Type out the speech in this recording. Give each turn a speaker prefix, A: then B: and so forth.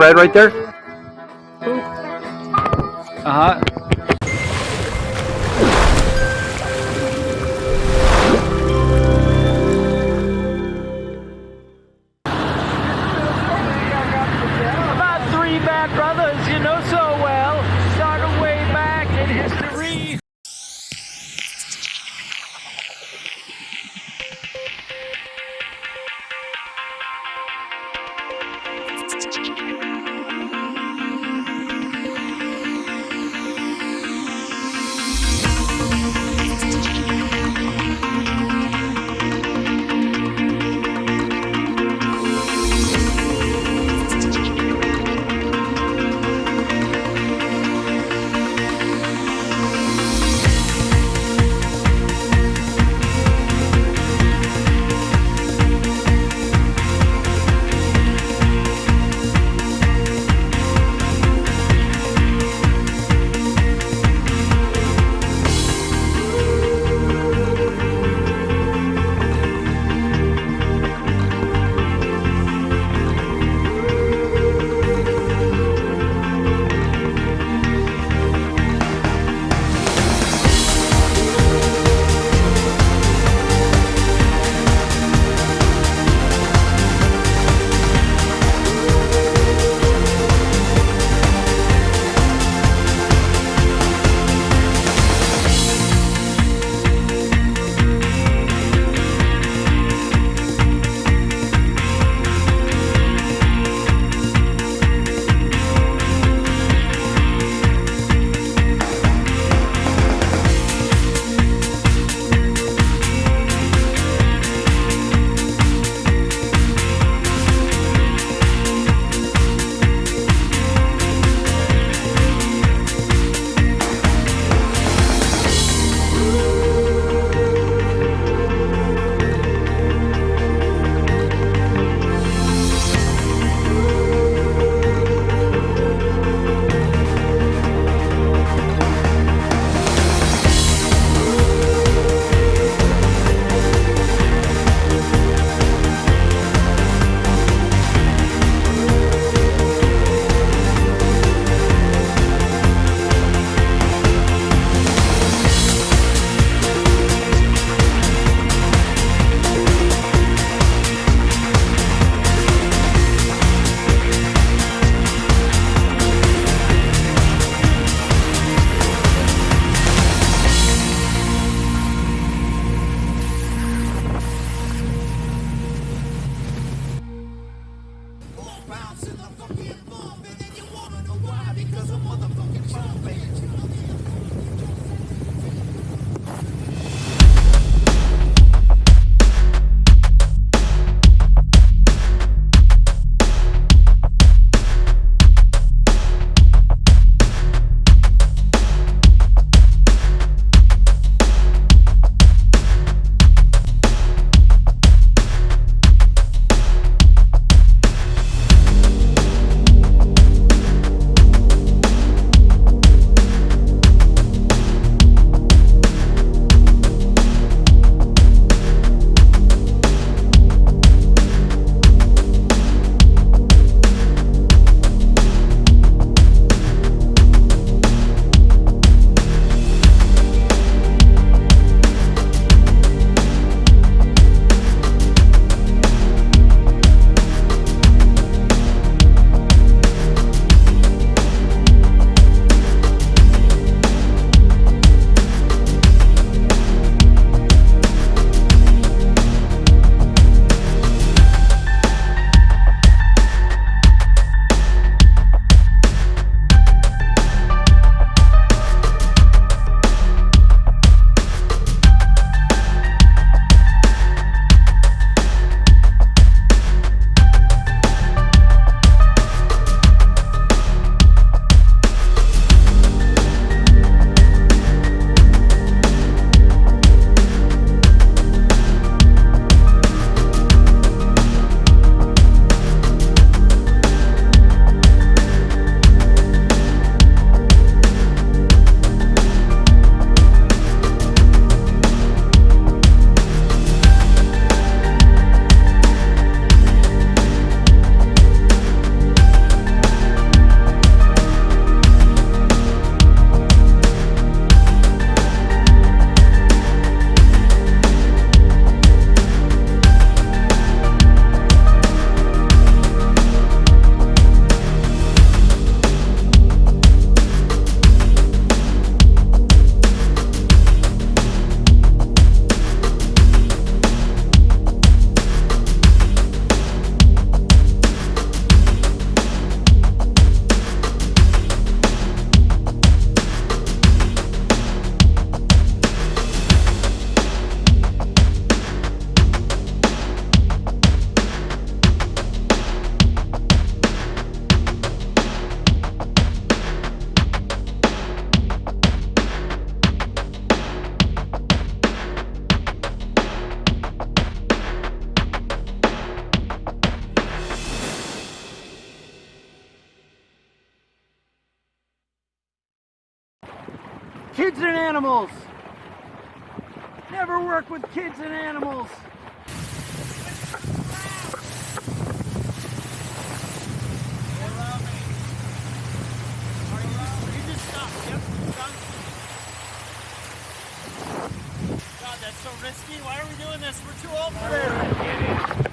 A: red right there? Uh
B: because a motherfucking child.
A: Kids and animals. Never work with kids and animals.
C: God, that's so risky. Why are we doing this? We're too old for this.